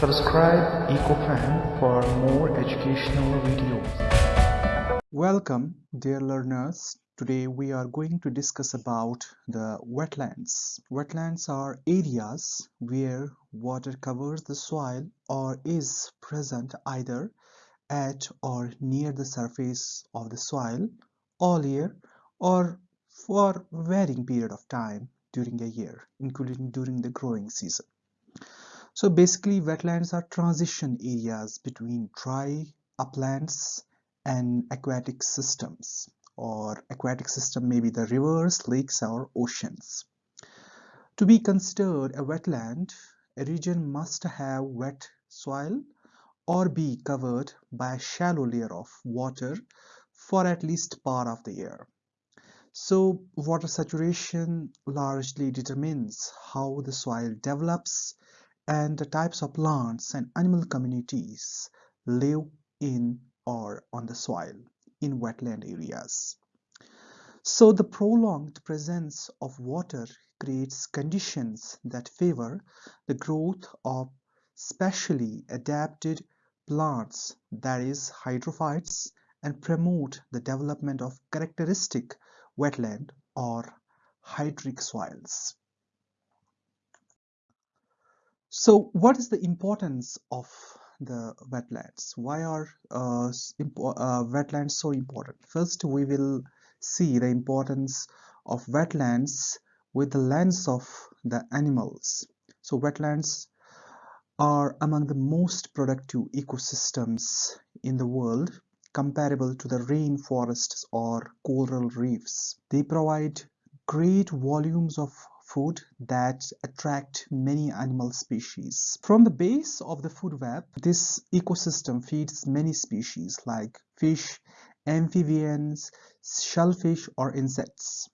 Subscribe EcoFan for more educational videos. Welcome dear learners. Today we are going to discuss about the wetlands. Wetlands are areas where water covers the soil or is present either at or near the surface of the soil all year or for varying period of time during a year including during the growing season. So basically wetlands are transition areas between dry uplands and aquatic systems or aquatic system may be the rivers, lakes or oceans. To be considered a wetland, a region must have wet soil or be covered by a shallow layer of water for at least part of the year. So water saturation largely determines how the soil develops and the types of plants and animal communities live in or on the soil in wetland areas. So the prolonged presence of water creates conditions that favor the growth of specially adapted plants that is hydrophytes and promote the development of characteristic wetland or hydric soils. So what is the importance of the wetlands? Why are uh, uh, wetlands so important? First, we will see the importance of wetlands with the lens of the animals. So wetlands are among the most productive ecosystems in the world comparable to the rainforests or coral reefs. They provide great volumes of food that attract many animal species. From the base of the food web, this ecosystem feeds many species like fish, amphibians, shellfish or insects.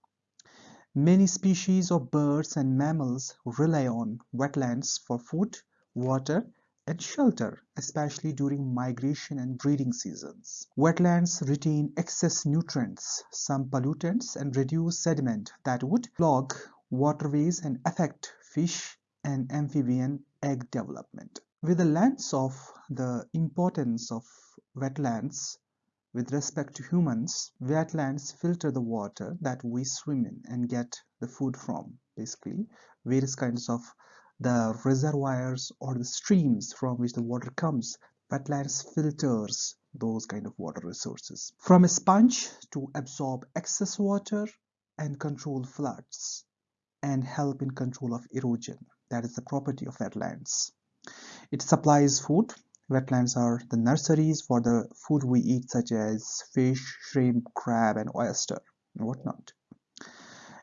Many species of birds and mammals rely on wetlands for food, water, and shelter, especially during migration and breeding seasons. Wetlands retain excess nutrients, some pollutants, and reduce sediment that would clog waterways and affect fish and amphibian egg development. With the lens of the importance of wetlands with respect to humans, wetlands filter the water that we swim in and get the food from. Basically, various kinds of the reservoirs or the streams from which the water comes, wetlands filters those kind of water resources. From a sponge to absorb excess water and control floods and help in control of erosion. That is the property of wetlands. It supplies food. Wetlands are the nurseries for the food we eat such as fish, shrimp, crab and oyster and whatnot.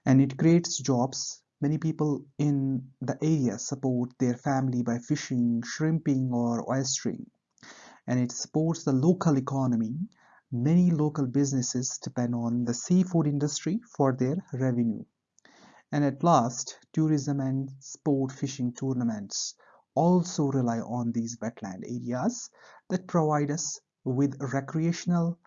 And it creates jobs. Many people in the area support their family by fishing, shrimping or oystering. And it supports the local economy. Many local businesses depend on the seafood industry for their revenue. And at last, tourism and sport fishing tournaments also rely on these wetland areas that provide us with recreational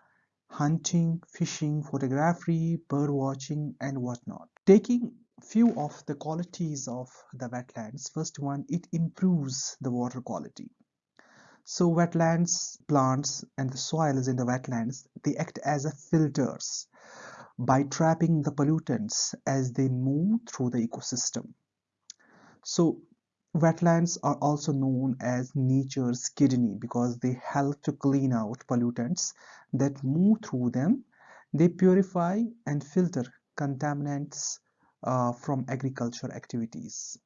hunting, fishing, photography, bird watching and whatnot. Taking few of the qualities of the wetlands, first one, it improves the water quality. So wetlands, plants and the soils in the wetlands, they act as a filters by trapping the pollutants as they move through the ecosystem. So wetlands are also known as nature's kidney because they help to clean out pollutants that move through them. They purify and filter contaminants uh, from agriculture activities.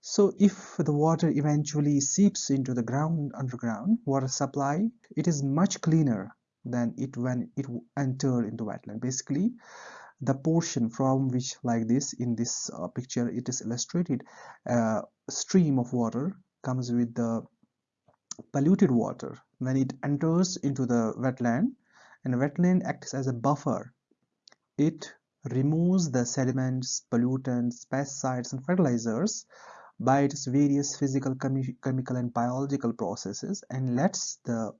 So if the water eventually seeps into the ground underground water supply, it is much cleaner than it when it entered into wetland. Basically the portion from which like this in this uh, picture it is illustrated uh, stream of water comes with the polluted water. When it enters into the wetland and wetland acts as a buffer it removes the sediments pollutants pesticides and fertilizers by its various physical chemical and biological processes and lets the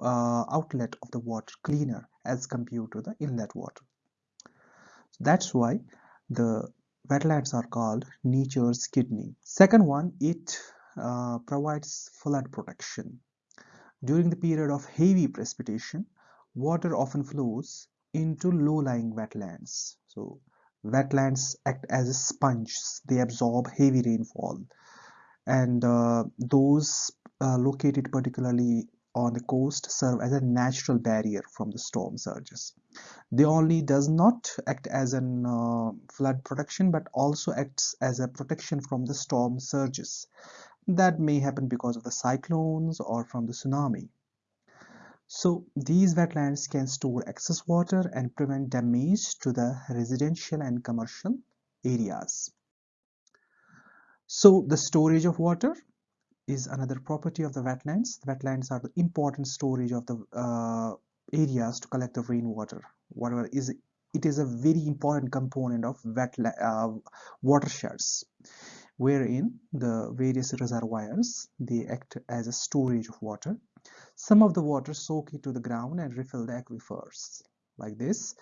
uh, outlet of the water cleaner as compared to the inlet water. So that's why the wetlands are called nature's kidney. Second one, it uh, provides flood protection. During the period of heavy precipitation, water often flows into low-lying wetlands. So wetlands act as a sponge, they absorb heavy rainfall and uh, those uh, located particularly on the coast serve as a natural barrier from the storm surges. They only does not act as a uh, flood protection but also acts as a protection from the storm surges that may happen because of the cyclones or from the tsunami. So these wetlands can store excess water and prevent damage to the residential and commercial areas. So the storage of water is another property of the wetlands. The wetlands are the important storage of the uh, areas to collect the rainwater. Whatever is it is a very important component of wetland uh, watersheds wherein the various reservoirs they act as a storage of water some of the water soak into the ground and refill the aquifers like this.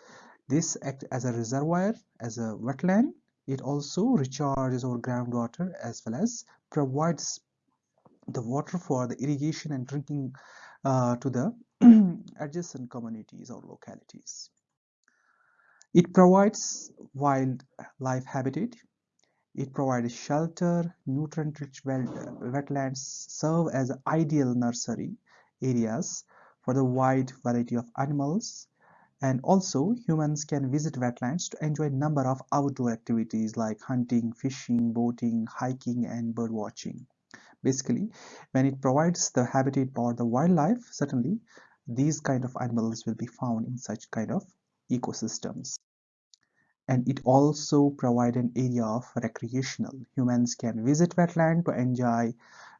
This act as a reservoir, as a wetland. It also recharges our groundwater as well as provides the water for the irrigation and drinking uh, to the adjacent communities or localities. It provides wildlife habitat. It provides shelter, nutrient-rich wetlands serve as ideal nursery areas for the wide variety of animals and also humans can visit wetlands to enjoy a number of outdoor activities like hunting, fishing, boating, hiking and bird watching. Basically, when it provides the habitat for the wildlife, certainly these kind of animals will be found in such kind of ecosystems. And it also provide an area of recreational. Humans can visit wetland to enjoy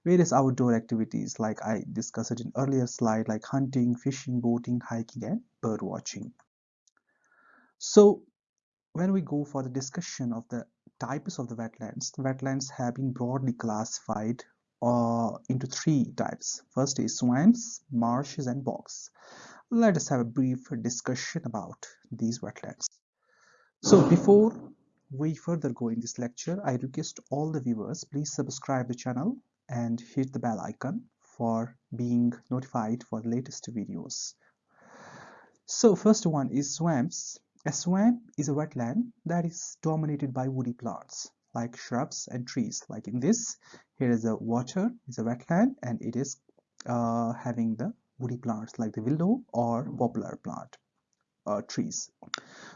various outdoor activities like I discussed in earlier slide like hunting, fishing, boating, hiking and bird watching. So when we go for the discussion of the types of the wetlands, the wetlands have been broadly classified uh, into three types. First is swamps, marshes and bogs. Let us have a brief discussion about these wetlands. So before we further go in this lecture, I request all the viewers please subscribe the channel and hit the bell icon for being notified for the latest videos. So first one is swamps. A swamp is a wetland that is dominated by woody plants like shrubs and trees. Like in this, here is a water, is a wetland and it is uh, having the woody plants like the willow or poplar plant uh, trees.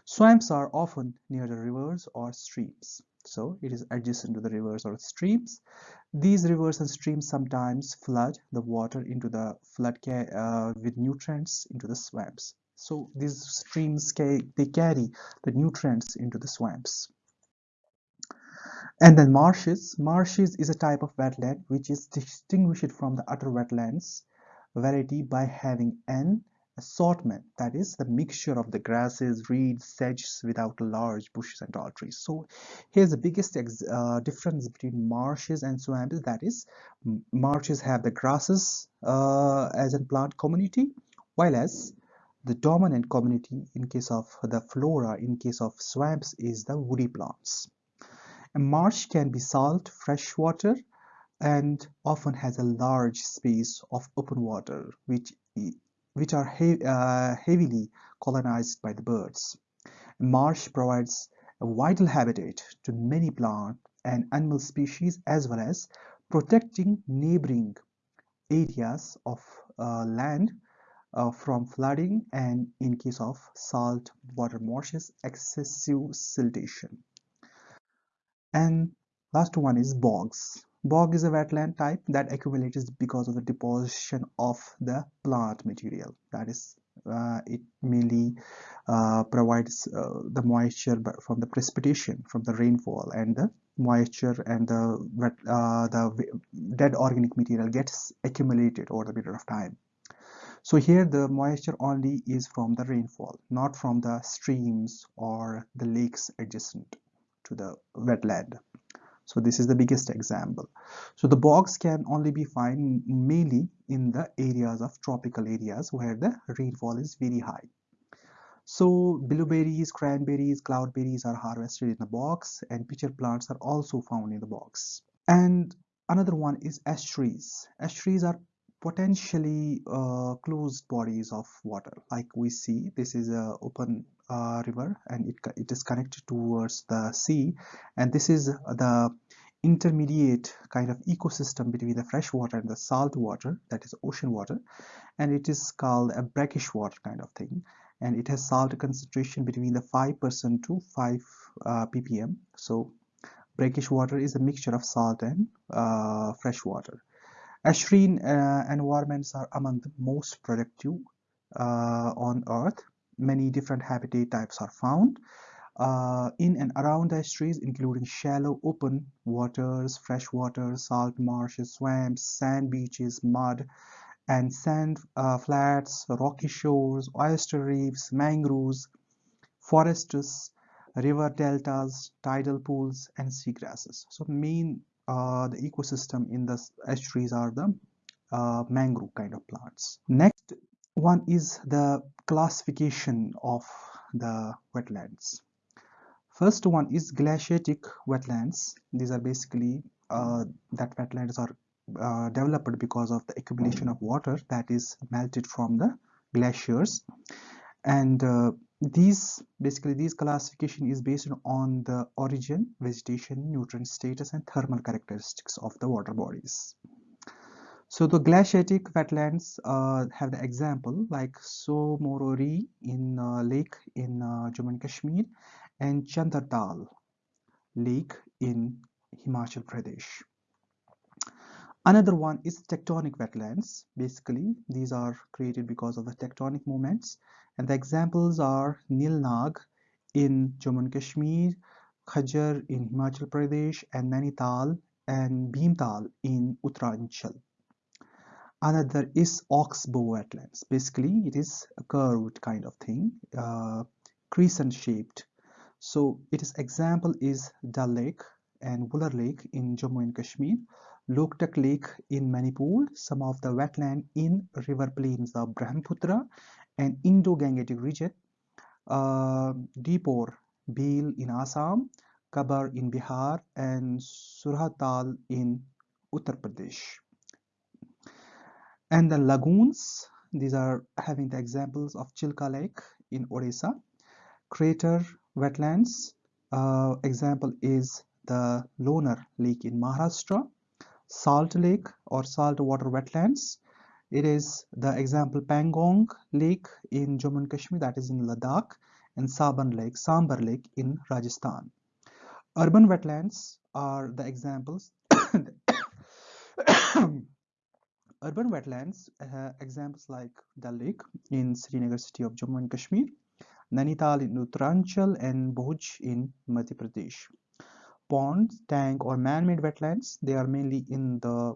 Swamps are often near the rivers or streams so it is adjacent to the rivers or streams these rivers and streams sometimes flood the water into the flood uh, with nutrients into the swamps so these streams they carry the nutrients into the swamps and then marshes. Marshes is a type of wetland which is distinguished from the other wetlands. Variety by having an assortment that is the mixture of the grasses reeds sedges without large bushes and tall trees. So here's the biggest uh, difference between marshes and swamps that is marshes have the grasses uh, as a plant community while as the dominant community in case of the flora in case of swamps is the woody plants a marsh can be salt fresh water and often has a large space of open water which which are he uh, heavily colonized by the birds. A Marsh provides a vital habitat to many plant and animal species as well as protecting neighboring areas of uh, land uh, from flooding and in case of salt water marshes excessive siltation and last one is bogs Bog is a wetland type that accumulates because of the deposition of the plant material. That is, uh, it mainly uh, provides uh, the moisture from the precipitation, from the rainfall, and the moisture and the wet, uh, the dead organic material gets accumulated over the period of time. So here the moisture only is from the rainfall, not from the streams or the lakes adjacent to the wetland so this is the biggest example. So the bogs can only be found mainly in the areas of tropical areas where the rainfall is very high. So bilberries cranberries cloudberries are harvested in the bogs and pitcher plants are also found in the bogs. And another one is estuaries estuaries are potentially uh, closed bodies of water. Like we see this is a open uh, river and it, it is connected towards the sea. And this is the intermediate kind of ecosystem between the fresh water and the salt water that is ocean water. And it is called a brackish water kind of thing. And it has salt concentration between the 5% to 5 uh, ppm. So brackish water is a mixture of salt and uh, fresh water. Estuarine uh, environments are among the most productive uh, on earth many different habitat types are found uh, in and around estuaries including shallow open waters, fresh water, salt marshes, swamps, sand beaches, mud and sand uh, flats, rocky shores, oyster reefs, mangroves, forests, river deltas, tidal pools and seagrasses. So main uh, the ecosystem in the estuaries are the uh, mangrove kind of plants. Next one is the classification of the wetlands. First one is glaciatic wetlands. These are basically uh, that wetlands are uh, developed because of the accumulation of water that is melted from the glaciers and uh, these basically these classification is based on the origin vegetation nutrient status and thermal characteristics of the water bodies so the glaciatic wetlands uh, have the example like Tso Moriri in uh, lake in uh, Jammu and Kashmir and Chandratal Lake in Himachal Pradesh. Another one is tectonic wetlands. Basically, these are created because of the tectonic movements. And the examples are Nil Nag in Jammu and Kashmir, Khajur in Himachal Pradesh, and Nainital and Bhimtal in Uttaranchal. Another is oxbow wetlands. Basically, it is a curved kind of thing, uh, crescent shaped so its example is Dal Lake and Wular Lake in Jammu and Kashmir, Loktak Lake in Manipur, some of the wetland in river plains of Brahmaputra and Indo-Gangetic region, uh, Deepor Beel in Assam, Kabar in Bihar and Surhatal in Uttar Pradesh. And the lagoons, these are having the examples of Chilka Lake in Odisha, Crater wetlands. Uh, example is the Lonar Lake in Maharashtra, Salt Lake or saltwater wetlands. It is the example Pangong Lake in Jammu and Kashmir that is in Ladakh and Saban Lake, Sambhar Lake in Rajasthan. Urban wetlands are the examples. Urban wetlands uh, examples like Dal Lake in Srinagar city of Jammu and Kashmir, Nainital in Uttaranchal and Bhoj in Madhya Pradesh. Ponds, tank or man-made wetlands, they are mainly in the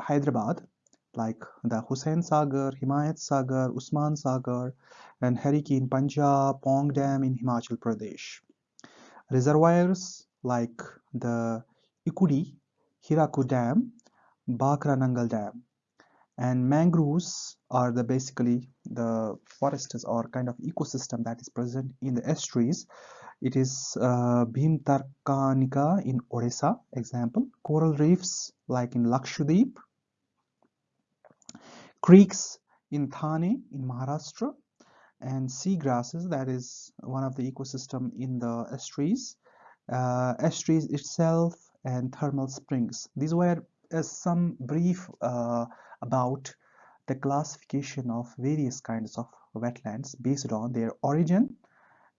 Hyderabad like the Hussain Sagar, Himayat Sagar, Usman Sagar and Harike in Punjab, Pong Dam in Himachal Pradesh. Reservoirs like the Ikudi, Hirakud Dam, Bhakra Nangal Dam. And mangroves are the basically the forests or kind of ecosystem that is present in the estuaries. It is uh, Bhitarkanika in Odisha example. Coral reefs like in Lakshadweep. Creeks in Thane in Maharashtra. And sea grasses that is one of the ecosystem in the estuaries. Uh, estuaries itself and thermal springs. These were uh, some brief uh, about the classification of various kinds of wetlands based on their origin,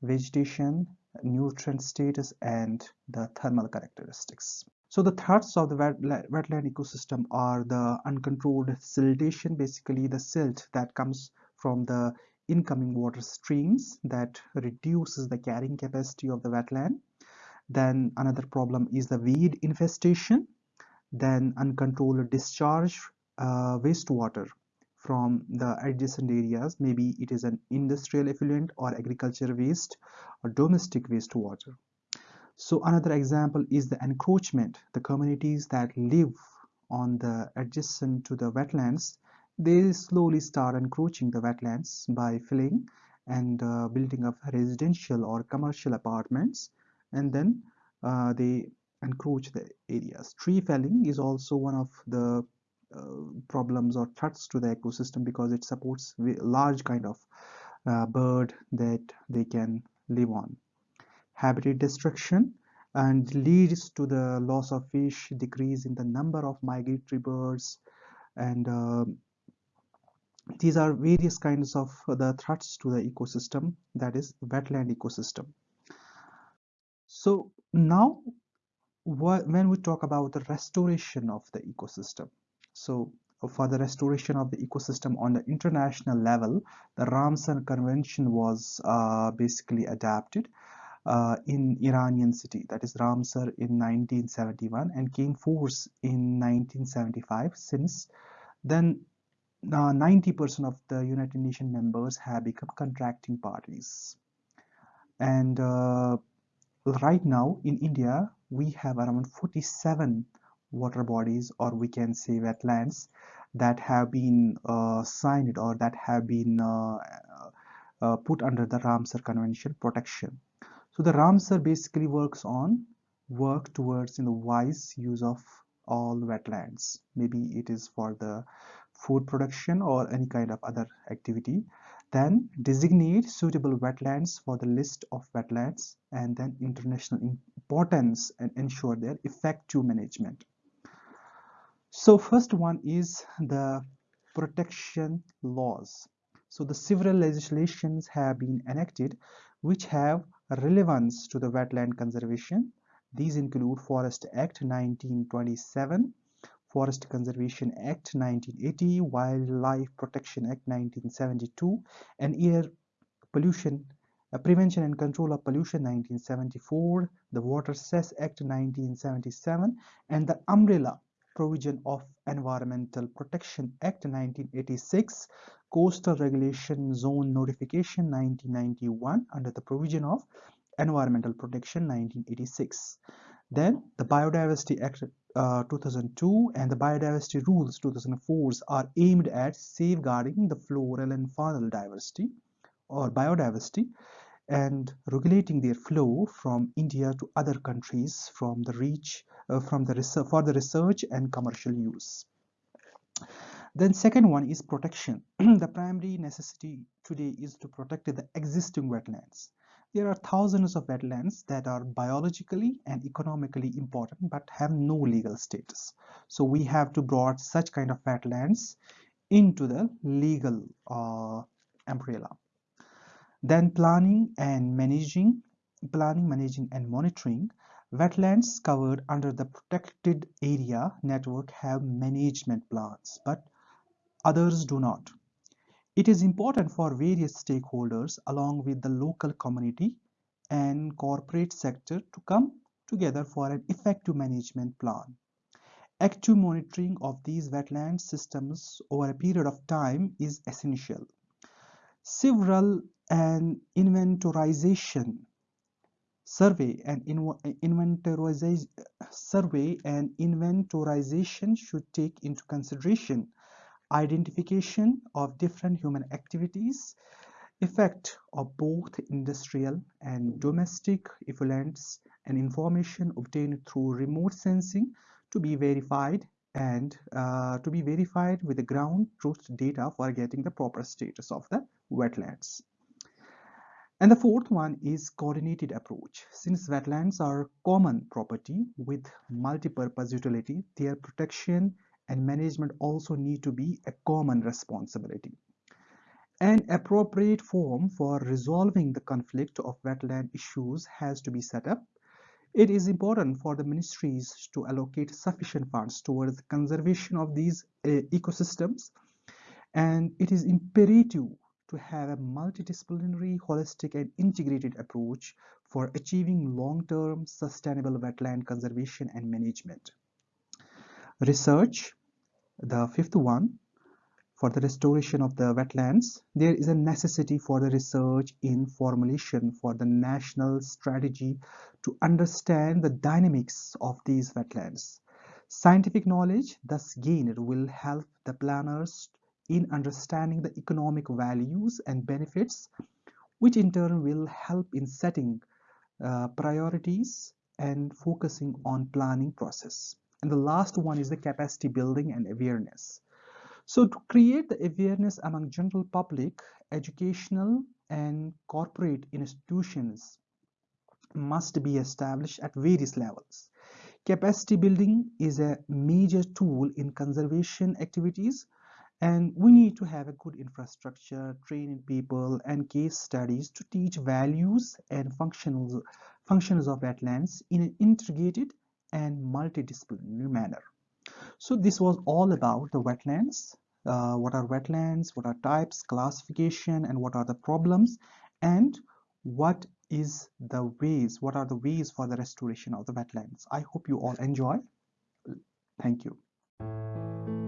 vegetation, nutrient status, and the thermal characteristics. So the threats of the wetland ecosystem are the uncontrolled siltation, basically the silt that comes from the incoming water streams that reduces the carrying capacity of the wetland. Then another problem is the weed infestation then uncontrolled discharge uh, wastewater from the adjacent areas. Maybe it is an industrial effluent or agriculture waste or domestic wastewater. So another example is the encroachment. The communities that live on the adjacent to the wetlands they slowly start encroaching the wetlands by filling and uh, building up residential or commercial apartments. And then uh, they encroach the areas. Tree felling is also one of the uh, problems or threats to the ecosystem because it supports large kind of uh, bird that they can live on. Habitat destruction and leads to the loss of fish, decrease in the number of migratory birds, and uh, these are various kinds of the threats to the ecosystem that is wetland ecosystem so now when we talk about the restoration of the ecosystem so for the restoration of the ecosystem on the international level the ramsar convention was uh, basically adapted uh, in Iranian city that is Ramsar in 1971 and came force in 1975 since then 90% of the United Nations members have become contracting parties. And uh, right now in India, we have around 47 water bodies or we can say wetlands that have been uh, signed or that have been uh, uh put under the Ramsar Convention protection. So the Ramsar basically works on work towards in the wise use of all wetlands. Maybe it is for the food production or any kind of other activity then designate suitable wetlands for the list of wetlands and then international importance and ensure their effective management. So first one is the protection laws. So the several legislations have been enacted which have relevance to the wetland conservation. These include forest act 1927 Forest Conservation Act 1980, Wildlife Protection Act 1972, and Air Pollution uh, Prevention and Control of Pollution 1974, the Water Cess Act 1977, and the Umbrella Provision of Environmental Protection Act 1986, Coastal Regulation Zone Notification 1991 under the provision of Environmental Protection 1986. Then the Biodiversity Act uh, 2002 and the Biodiversity Rules 2004 are aimed at safeguarding the floral and faunal diversity or biodiversity and regulating their flow from India to other countries from the reach uh, from the research for the research and commercial use. Then second one is protection. the primary necessity today is to protect the existing wetlands there are thousands of wetlands that are biologically and economically important but have no legal status. So we have to brought such kind of wetlands into the legal uh, umbrella. Then planning and managing, planning, managing and monitoring wetlands covered under the protected area network have management plans but others do not. It is important for various stakeholders along with the local community and corporate sector to come together for an effective management plan. Active monitoring of these wetland systems over a period of time is essential. Several and inventorization survey and inventorization survey and inventorization should take into consideration identification of different human activities, effect of both industrial and domestic effluents and information obtained through remote sensing to be verified and uh, to be verified with the ground truth data for getting the proper status of the wetlands. And the fourth one is coordinated approach. Since wetlands are common property with multi-purpose utility, their protection and management also need to be a common responsibility. An appropriate form for resolving the conflict of wetland issues has to be set up. It is important for the ministries to allocate sufficient funds towards the conservation of these uh, ecosystems and it is imperative to have a multidisciplinary, holistic and integrated approach for achieving long-term sustainable wetland conservation and management. Research, the fifth one, for the restoration of the wetlands, there is a necessity for the research in formulation for the national strategy to understand the dynamics of these wetlands. Scientific knowledge thus gained will help the planners in understanding the economic values and benefits, which in turn will help in setting uh, priorities and focusing on planning process. And the last one is the capacity building and awareness. So to create the awareness among general public, educational and corporate institutions must be established at various levels. Capacity building is a major tool in conservation activities and we need to have a good infrastructure, training people and case studies to teach values and functions, functions of wetlands in an integrated and multidisciplinary manner. So this was all about the wetlands. Uh, what are wetlands, what are types, classification, and what are the problems, and what is the ways, what are the ways for the restoration of the wetlands. I hope you all enjoy. Thank you.